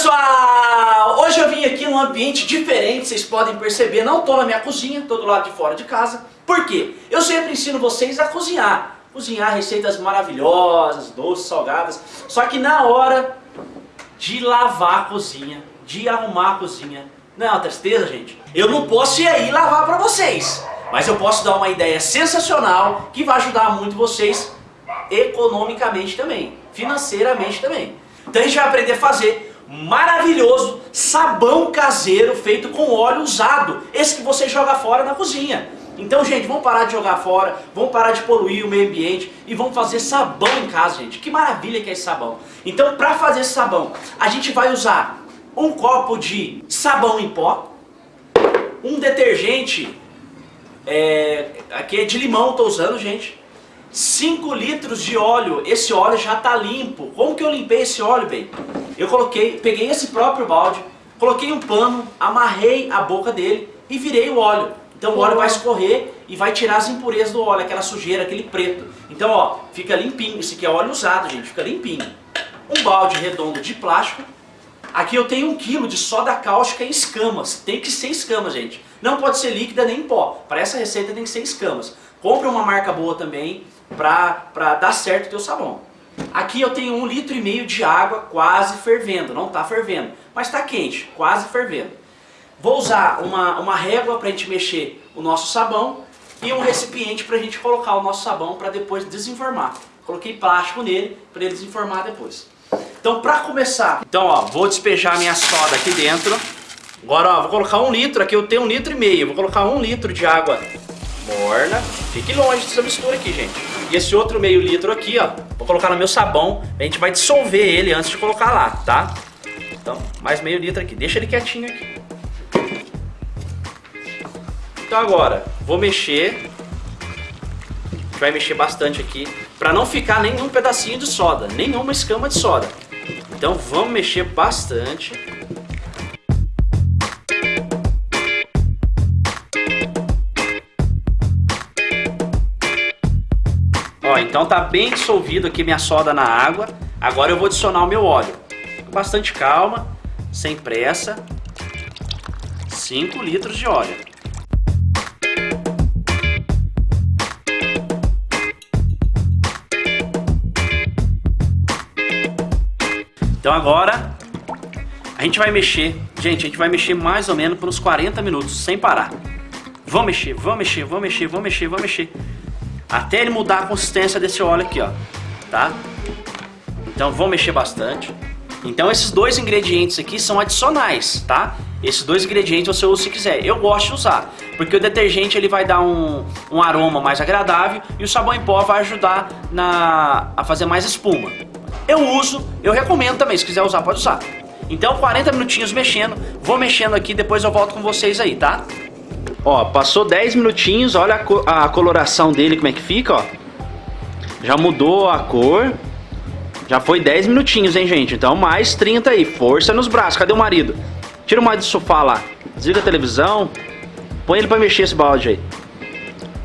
pessoal! Hoje eu vim aqui num ambiente diferente, vocês podem perceber, não estou na minha cozinha, estou do lado de fora de casa. Por quê? Eu sempre ensino vocês a cozinhar. Cozinhar receitas maravilhosas, doces, salgadas. Só que na hora de lavar a cozinha, de arrumar a cozinha, não é uma tristeza, gente? Eu não posso ir aí lavar para vocês. Mas eu posso dar uma ideia sensacional que vai ajudar muito vocês economicamente também, financeiramente também. Então a gente vai aprender a fazer maravilhoso sabão caseiro feito com óleo usado. Esse que você joga fora na cozinha. Então, gente, vamos parar de jogar fora, vamos parar de poluir o meio ambiente e vamos fazer sabão em casa, gente. Que maravilha que é esse sabão. Então, para fazer esse sabão, a gente vai usar um copo de sabão em pó, um detergente, é, aqui é de limão, estou usando, gente. 5 litros de óleo, esse óleo já está limpo. Como que eu limpei esse óleo, bem? Eu coloquei, peguei esse próprio balde, coloquei um pano, amarrei a boca dele e virei o óleo. Então o óleo vai escorrer e vai tirar as impurezas do óleo, aquela sujeira, aquele preto. Então ó, fica limpinho, esse aqui é óleo usado, gente, fica limpinho. Um balde redondo de plástico. Aqui eu tenho um quilo de soda cáustica em escamas, tem que ser escamas, gente. Não pode ser líquida nem em pó, para essa receita tem que ser escamas. Compre uma marca boa também, para dar certo o teu sabão. Aqui eu tenho um litro e meio de água quase fervendo, não está fervendo, mas está quente, quase fervendo. Vou usar uma, uma régua para a gente mexer o nosso sabão e um recipiente para a gente colocar o nosso sabão para depois desenformar. Coloquei plástico nele para ele desenformar depois. Então para começar, então ó, vou despejar minha soda aqui dentro. Agora ó, vou colocar um litro, aqui eu tenho um litro e meio, vou colocar um litro de água morna. Fique longe dessa mistura aqui, gente. E esse outro meio litro aqui, ó, vou colocar no meu sabão. A gente vai dissolver ele antes de colocar lá, tá? Então, mais meio litro aqui. Deixa ele quietinho aqui. Então agora, vou mexer. A gente vai mexer bastante aqui. Pra não ficar nenhum pedacinho de soda, nenhuma escama de soda. Então vamos mexer bastante. Então tá bem dissolvido aqui minha soda na água. Agora eu vou adicionar o meu óleo. Com bastante calma, sem pressa. 5 litros de óleo. Então agora a gente vai mexer, gente, a gente vai mexer mais ou menos por uns 40 minutos, sem parar. Vamos mexer, vamos mexer, vamos mexer, vamos mexer, vamos mexer. Até ele mudar a consistência desse óleo aqui, ó. Tá? Então vamos mexer bastante. Então esses dois ingredientes aqui são adicionais, tá? Esses dois ingredientes você usa se quiser. Eu gosto de usar, porque o detergente ele vai dar um, um aroma mais agradável e o sabão em pó vai ajudar na, a fazer mais espuma. Eu uso, eu recomendo também, se quiser usar pode usar. Então 40 minutinhos mexendo, vou mexendo aqui, depois eu volto com vocês aí, tá? Ó, passou 10 minutinhos, olha a, co a coloração dele como é que fica, ó. Já mudou a cor. Já foi 10 minutinhos, hein, gente? Então mais 30 aí, força nos braços. Cadê o marido? Tira o marido do sofá lá. Desliga a televisão. Põe ele pra mexer esse balde aí.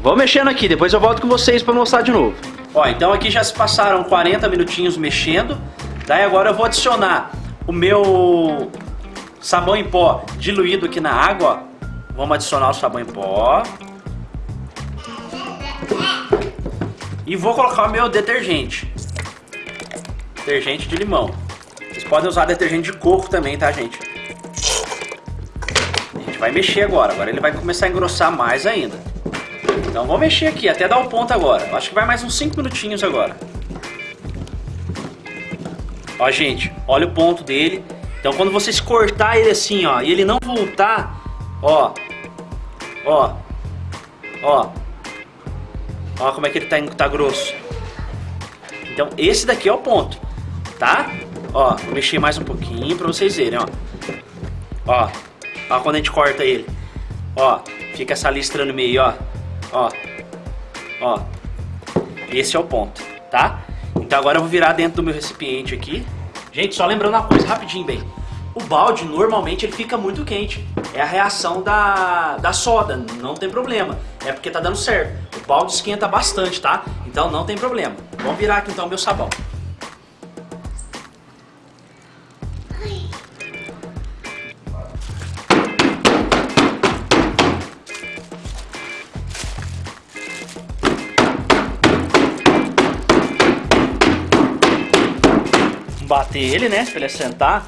Vou mexendo aqui, depois eu volto com vocês pra mostrar de novo. Ó, então aqui já se passaram 40 minutinhos mexendo. Daí agora eu vou adicionar o meu sabão em pó diluído aqui na água, ó. Vamos adicionar o sabão em pó. E vou colocar o meu detergente. Detergente de limão. Vocês podem usar detergente de coco também, tá, gente? A gente vai mexer agora. Agora ele vai começar a engrossar mais ainda. Então vou mexer aqui, até dar o ponto agora. Acho que vai mais uns 5 minutinhos agora. Ó, gente, olha o ponto dele. Então quando vocês cortar ele assim, ó, e ele não voltar, ó, Ó. Ó. Ó como é que ele tá, tá grosso. Então esse daqui é o ponto. Tá? Ó, vou mexer mais um pouquinho pra vocês verem, ó. Ó. Ó quando a gente corta ele. Ó. Fica essa listra no meio, ó. Ó. Ó. Esse é o ponto, tá? Então agora eu vou virar dentro do meu recipiente aqui. Gente, só lembrando uma coisa, rapidinho, bem. O balde normalmente ele fica muito quente. É a reação da, da soda, não tem problema. É porque tá dando certo. O balde esquenta bastante, tá? Então não tem problema. Vamos virar aqui então meu sabão. bater ele, né? Pra ele assentar.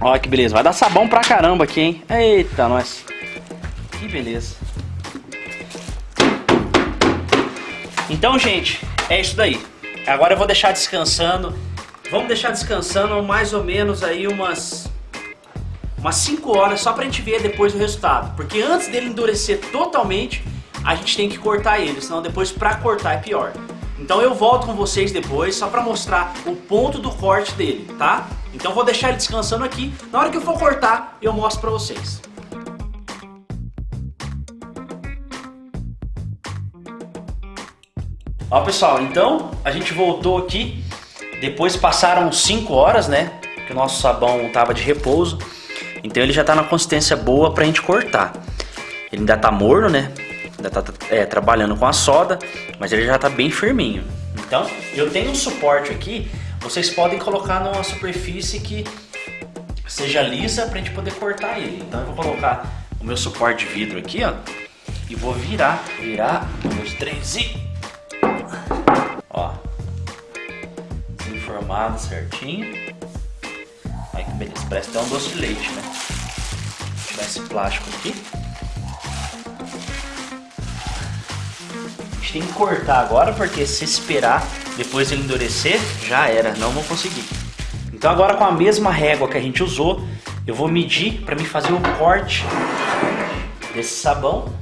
Olha que beleza. Vai dar sabão pra caramba aqui, hein? Eita, nós. Que beleza. Então, gente, é isso daí. Agora eu vou deixar descansando. Vamos deixar descansando mais ou menos aí umas umas 5 horas só pra gente ver depois o resultado. Porque antes dele endurecer totalmente, a gente tem que cortar ele, senão depois pra cortar é pior. Então eu volto com vocês depois só pra mostrar o ponto do corte dele, tá? Então vou deixar ele descansando aqui. Na hora que eu for cortar, eu mostro pra vocês. Ó pessoal, então a gente voltou aqui. Depois passaram 5 horas, né? Que o nosso sabão tava de repouso. Então ele já tá na consistência boa pra gente cortar. Ele ainda tá morno, né? Ainda tá é, trabalhando com a soda, mas ele já tá bem firminho. Então, eu tenho um suporte aqui, vocês podem colocar numa superfície que seja lisa pra gente poder cortar ele. Então eu vou colocar o meu suporte de vidro aqui, ó, e vou virar, virar, um, dois, três e... Ó, informado certinho. Olha que beleza, parece até um doce de leite, né? Vou tirar esse plástico aqui. Gente tem que cortar agora, porque se esperar depois ele endurecer, já era, não vou conseguir. Então agora com a mesma régua que a gente usou, eu vou medir para me fazer o corte desse sabão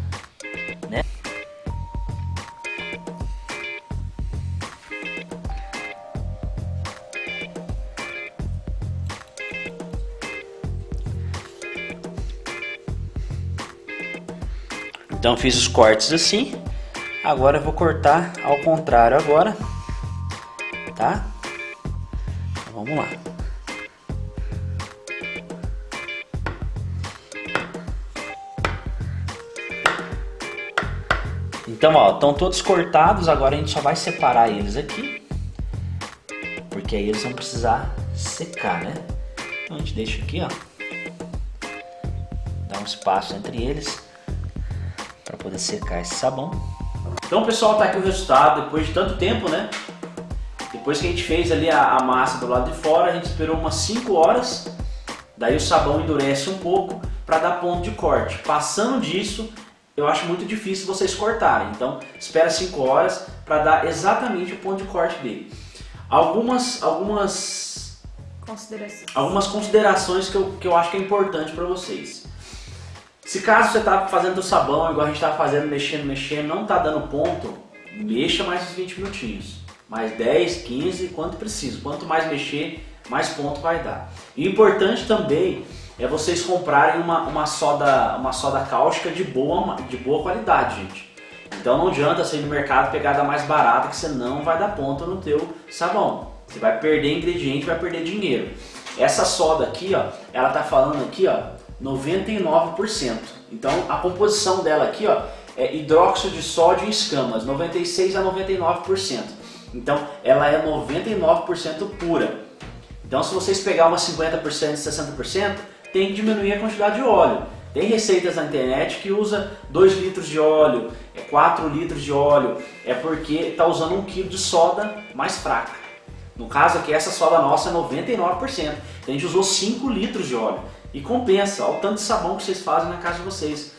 Então fiz os cortes assim. Agora eu vou cortar ao contrário agora. Tá? Então, vamos lá. Então, ó, estão todos cortados, agora a gente só vai separar eles aqui. Porque aí eles vão precisar secar, né? Então a gente deixa aqui, ó. Dá um espaço entre eles para poder secar esse sabão. Então pessoal, tá aqui o resultado depois de tanto tempo, né? Depois que a gente fez ali a, a massa do lado de fora, a gente esperou umas 5 horas, daí o sabão endurece um pouco para dar ponto de corte. Passando disso, eu acho muito difícil vocês cortarem, então espera 5 horas para dar exatamente o ponto de corte dele. Algumas, algumas, considerações. algumas considerações que eu, que eu acho que é importante para vocês. Se caso você está fazendo sabão, igual a gente está fazendo, mexendo, mexendo, não está dando ponto, mexa mais uns 20 minutinhos. Mais 10, 15, quanto precisa. Quanto mais mexer, mais ponto vai dar. E importante também é vocês comprarem uma, uma, soda, uma soda cáustica de boa, de boa qualidade, gente. Então não adianta você ir no mercado pegar da mais barata que você não vai dar ponto no teu sabão. Você vai perder ingrediente, vai perder dinheiro. Essa soda aqui, ó, ela tá falando aqui, ó, 99%. Então a composição dela aqui ó, é hidróxido de sódio em escamas, 96 a 99%. Então ela é 99% pura. Então se vocês pegar uma 50%, 60%, tem que diminuir a quantidade de óleo. Tem receitas na internet que usa 2 litros de óleo, 4 litros de óleo, é porque está usando 1 kg de soda mais fraca. No caso aqui, essa soda nossa é 99%, então a gente usou 5 litros de óleo. E compensa, olha o tanto de sabão que vocês fazem na casa de vocês.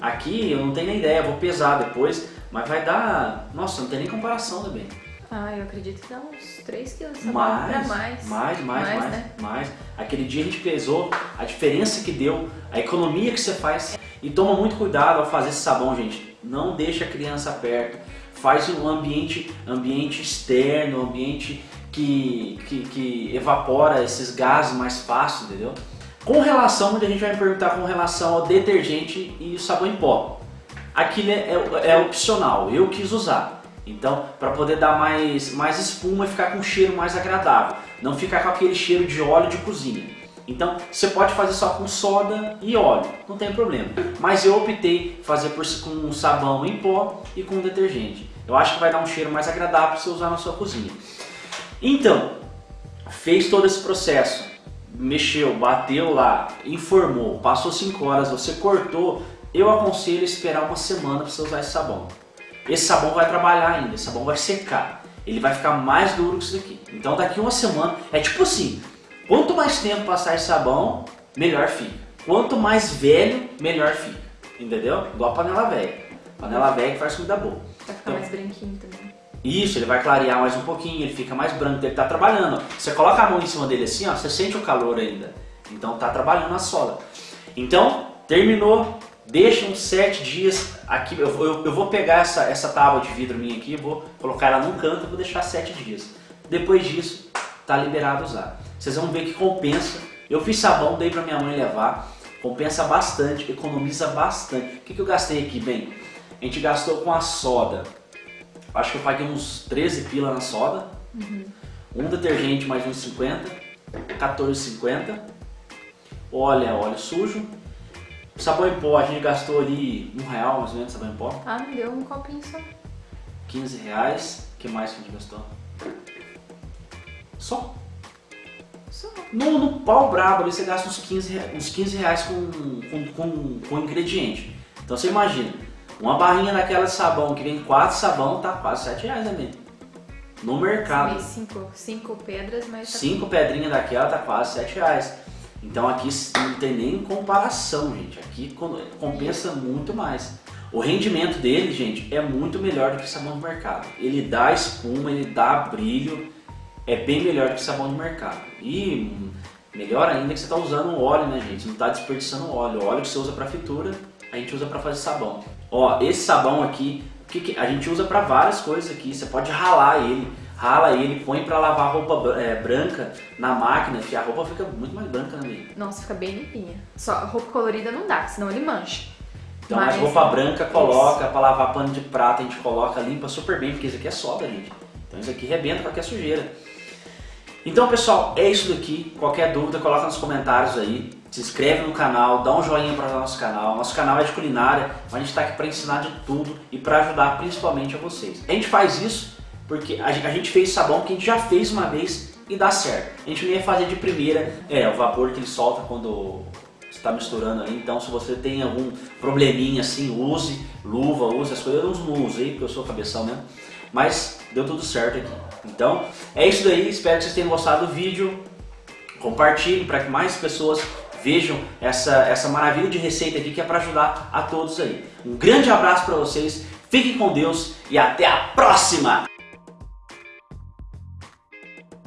Aqui eu não tenho nem ideia, vou pesar depois, mas vai dar... Nossa, não tem nem comparação também. Ah, eu acredito que dá uns 3 quilos de sabão mais, pra mais. Mais, mais, mais, mais, né? mais. Aquele dia a gente pesou a diferença que deu, a economia que você faz. E toma muito cuidado ao fazer esse sabão, gente. Não deixa a criança perto. Faz um ambiente, ambiente externo, ambiente que, que, que evapora esses gases mais fácil, entendeu? Com relação, onde a gente vai me perguntar com relação ao detergente e sabão em pó. Aqui né, é, é opcional, eu quis usar. Então, para poder dar mais, mais espuma e ficar com um cheiro mais agradável. Não ficar com aquele cheiro de óleo de cozinha. Então, você pode fazer só com soda e óleo, não tem problema. Mas eu optei fazer por, com sabão em pó e com detergente. Eu acho que vai dar um cheiro mais agradável para você usar na sua cozinha. Então, fez todo esse processo mexeu, bateu lá, informou, passou 5 horas, você cortou, eu aconselho esperar uma semana para você usar esse sabão. Esse sabão vai trabalhar ainda, esse sabão vai secar. Ele vai ficar mais duro que isso daqui. Então daqui uma semana, é tipo assim, Quanto mais tempo passar esse sabão, melhor fica. Quanto mais velho, melhor fica. Entendeu? Igual a panela velha. Panela velha que faz comida boa. Vai ficar Então- mais branquinho também. Isso, ele vai clarear mais um pouquinho, ele fica mais branco, ele tá trabalhando. Você coloca a mão em cima dele assim, ó, você sente o calor ainda. Então tá trabalhando a soda. Então, terminou, deixa uns 7 dias aqui. Eu, eu, eu vou pegar essa, essa tábua de vidro minha aqui, vou colocar ela num canto e vou deixar 7 dias. Depois disso, tá liberado usar. Vocês vão ver que compensa. Eu fiz sabão, dei pra minha mãe levar. Compensa bastante, economiza bastante. O que, que eu gastei aqui, bem? A gente gastou com a soda. Acho que eu paguei uns 13 pila na soda. Um detergente mais uns 50. 14,50. Óleo é óleo sujo. Sabão em pó, a gente gastou ali um real mais ou menos sabão em pó. Ah, não deu um copinho só. 15 reais. O que mais que a gente gastou? Só. Só. No, no pau brabo ali você gasta uns 15, rea- uns 15 reais com, com, com, com ingrediente. Então você imagina, uma barrinha daquela de sabão que vem 4 sabão tá quase 7 reais também. No mercado. Meio cinco, cinco pedras, mas tá Cinco pedrinhas daquela tá quase 7 reais. Então aqui não tem nem comparação, gente. Aqui co- compensa muito mais. O rendimento dele, gente, é muito melhor do que sabão de mercado. Ele dá espuma, ele dá brilho, é bem melhor do que sabão de mercado. E melhor ainda que você está usando óleo, né, gente? Não está desperdiçando óleo. O óleo que você usa para fritura, a gente usa para fazer sabão. Ó, esse sabão aqui, que a gente usa para várias coisas aqui. Você pode ralar ele, rala ele, põe para lavar roupa é, branca na máquina, que a roupa fica muito mais branca, amiga? Nossa, fica bem limpinha. Só roupa colorida não dá, senão ele mancha. Então, mas Mas- roupa branca coloca, para lavar pano de prata a gente coloca, limpa super bem, porque isso aqui é soda, gente. Então isso aqui rebenta qualquer sujeira. Então, pessoal, é isso daqui. Qualquer dúvida, coloca nos comentários aí. Se inscreve no canal, dá um joinha para o nosso canal. Nosso canal é de culinária, mas a gente está aqui para ensinar de tudo e para ajudar principalmente a vocês. A gente faz isso porque a gente fez sabão que a gente já fez uma vez e dá certo. A gente não ia fazer de primeira, é, o vapor que ele solta quando está misturando ali. Então, se você tem algum probleminha assim, use luva, use as coisas. Eu não aí porque eu sou cabeção mesmo. Mas deu tudo certo aqui. Então, é isso daí. Espero que vocês tenham gostado do vídeo. Compartilhe para que mais pessoas vejam essa, essa maravilha de receita aqui que é para ajudar a todos aí. Um grande abraço para vocês. Fiquem com Deus e até a próxima!